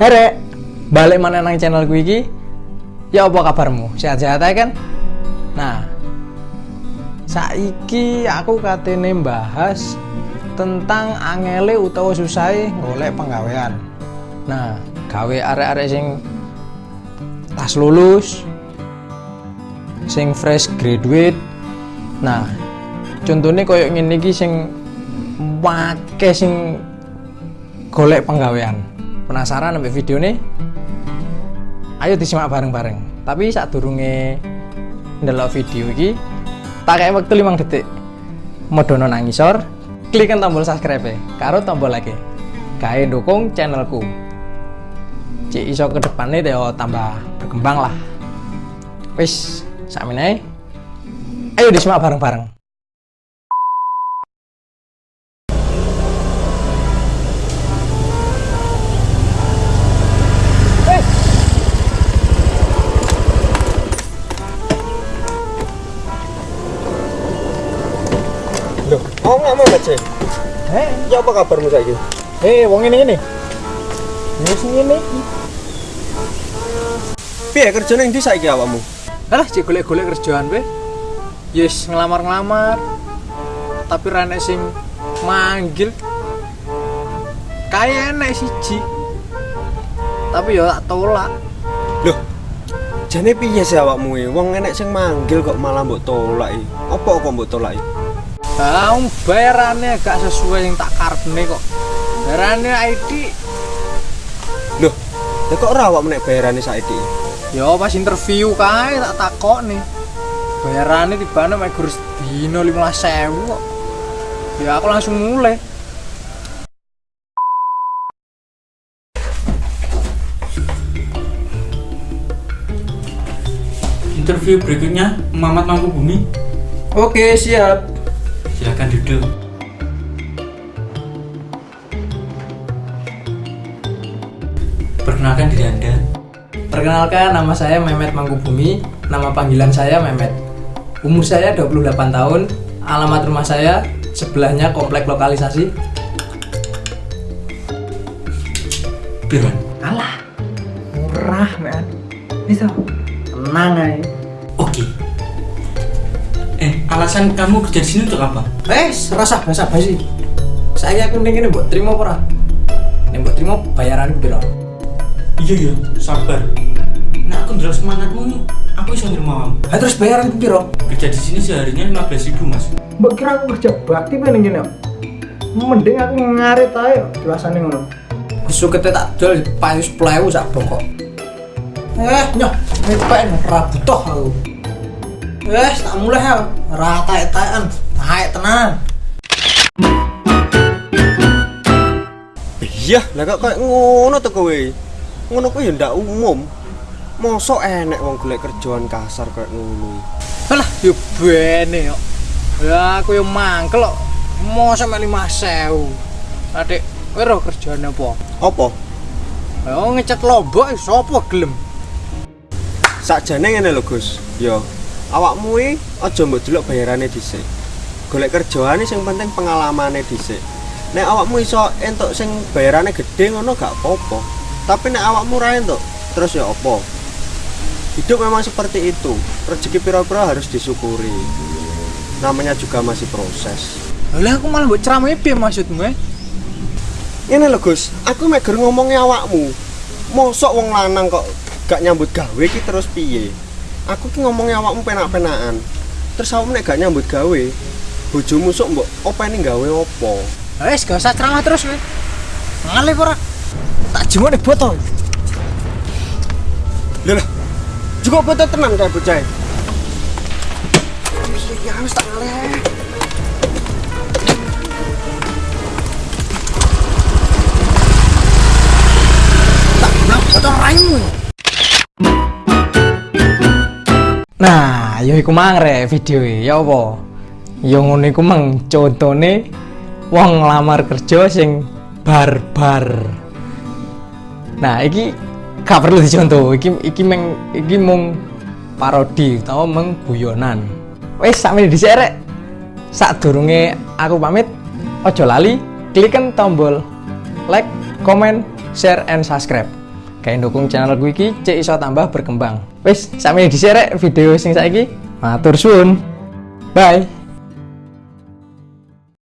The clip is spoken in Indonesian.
Herek, balik mana nang channel gue iki? Ya apa kabarmu? Sehat-sehat aja kan? Nah, saiki aku katene bahas tentang angele utawa susah golek penggawean. Nah, gawe arek-arek sing pas lulus, sing fresh graduate. Nah, contohnya koyo ngene iki sing wake sing golek penggawean. Penasaran sampai video nih? Ayo disimak bareng-bareng. Tapi saat durunge ndelok video iki, tak kayak waktu 5 detik. Modono nang ngisor, klikkan tombol subscribe karo tombol like. Kae dukung channelku. Cik iso ke depannya teo tambah berkembang lah. Wis, sakmene ayo disimak bareng-bareng. Mau nggak mau aja? Eh, Ya apa kabarmu saiki? eh wong ini ini. Wis ngene iki. Piye kerjane ndi saiki awakmu? Alah, cek golek-golek kerjaan we. Yes, ngelamar-ngelamar. Tapi ra enek sing manggil. Kayak enek siji. Tapi ya tak tolak. Loh, jane piye sih awakmu e? Wong enek sing manggil kok malah mbok tolak e. Apa kok mbok tolak e? Ah, bayarannya gak sesuai yang tak karepne kok. Bayarannya ID Loh, ya kok ora awakmu nek bayarane saiki? Yo pas interview kae tak takok nih. Bayarannya di mana mek gur dino 15.000 kok. Ya aku langsung mulai. Interview berikutnya Muhammad Mangkubumi. Oke, siap. Silakan duduk. Perkenalkan diri Anda. Perkenalkan nama saya Mehmet Mangkubumi, nama panggilan saya Mehmet. Umur saya 28 tahun, alamat rumah saya sebelahnya komplek lokalisasi. Pirwan. Alah, murah, men. Bisa. Tenang aja. Eh, alasan kamu kerja di sini untuk apa? Wes, rasa basa basi. Saya aku ning kene mbok terima apa ora? Nek mbok terima bayaran piro? Iya iya, sabar. Nah, aku ndelok semangatmu, aku bisa nerima kamu. Ha terus bayaran piro? Kerja di sini seharinya 15.000 mas. Mbok kira aku kerja bakti men ngene. Mending aku ngarit ae jelasane ngono. Sukete tak dol payu 10.000 sak bongkok. Eh, nyoh, mepen ora butuh aku. Wes, tak mulai ya. Ora taek-taekan, taek tenan. Iya, lah kok kayak ngono to kowe. Ngono kuwi ya ndak umum. Mosok enek wong golek kerjaan kasar kayak ngono. Alah, yo bene yo. Ya aku yo mangkel kok. Mosok mek 5000. Adik, kowe ro kerjane apa? Apa? Yo ngecat lombok sapa gelem? Sakjane ngene lho, Gus. Yo, awakmu iki aja mbok delok bayarane dhisik. Golek kerjaane sing penting pengalamane dhisik. Nek awakmu iso entuk sing bayarane gede ngono gak apa-apa. Tapi nek awakmu ra entuk, terus ya apa? Hidup memang seperti itu. Rezeki pira-pira harus disyukuri. Namanya juga masih proses. Lah aku malah mbok ceramahe piye maksudmu eh? Ini lho Gus, aku meger ngomongnya awakmu. Mosok wong lanang kok gak nyambut gawe ki terus piye? Aku ki ngomongnya awakmu penak-penakan. Terus awakmu nek gak nyambut gawe, bojomu sok mbok openi gawe opo? Wes gak usah ceramah terus kowe. Ngalih ora? Tak jemuk nih botol. Lho lah. Juga foto tenan kayak bocah. Ya wis tak ngalih. Tak bilang botol raimu. Nah, yo iku mang rek video e. Ya apa? Yo ngono iku mang contone wong nglamar kerja sing barbar. Nah, iki gak perlu dicontoh. Iki iki meng iki mung parodi utawa meng guyonan. Wes sakmene rek. Sadurunge aku pamit, ojo lali klikkan tombol like, comment, share, and subscribe. Kayak dukung channel gue iki cek iso tambah berkembang. Wis di share video sing saiki matur suwun. Bye